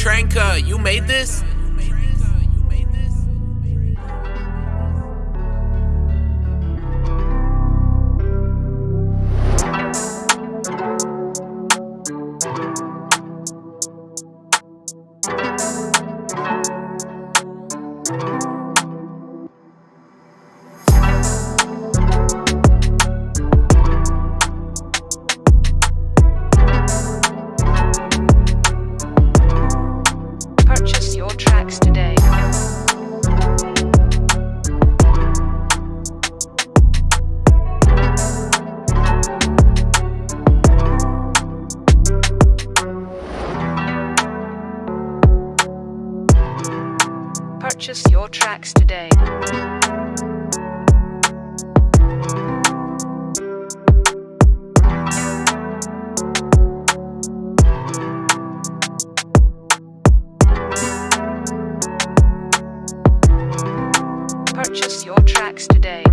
Tranka, you made this? you made this? Purchase your tracks today. Purchase your tracks today.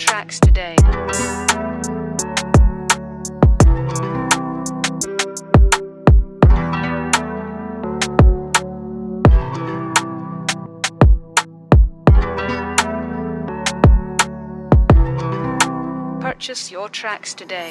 Tracks today. Purchase your tracks today.